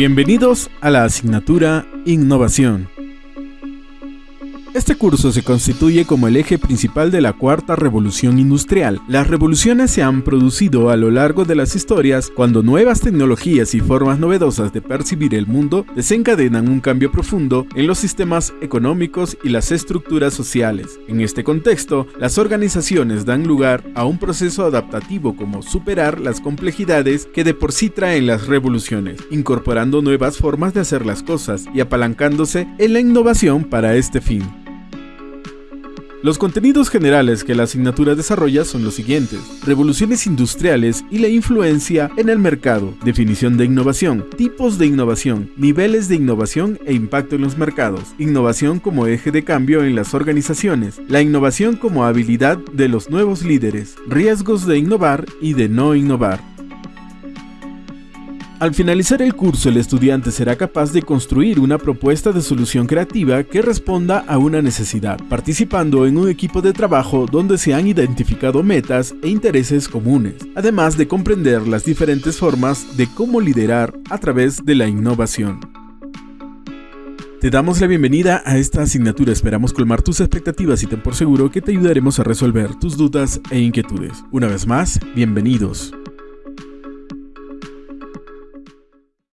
Bienvenidos a la asignatura Innovación. Este curso se constituye como el eje principal de la cuarta revolución industrial. Las revoluciones se han producido a lo largo de las historias cuando nuevas tecnologías y formas novedosas de percibir el mundo desencadenan un cambio profundo en los sistemas económicos y las estructuras sociales. En este contexto, las organizaciones dan lugar a un proceso adaptativo como superar las complejidades que de por sí traen las revoluciones, incorporando nuevas formas de hacer las cosas y apalancándose en la innovación para este fin. Los contenidos generales que la asignatura desarrolla son los siguientes. Revoluciones industriales y la influencia en el mercado. Definición de innovación. Tipos de innovación. Niveles de innovación e impacto en los mercados. Innovación como eje de cambio en las organizaciones. La innovación como habilidad de los nuevos líderes. Riesgos de innovar y de no innovar. Al finalizar el curso, el estudiante será capaz de construir una propuesta de solución creativa que responda a una necesidad, participando en un equipo de trabajo donde se han identificado metas e intereses comunes, además de comprender las diferentes formas de cómo liderar a través de la innovación. Te damos la bienvenida a esta asignatura, esperamos colmar tus expectativas y ten por seguro que te ayudaremos a resolver tus dudas e inquietudes. Una vez más, bienvenidos.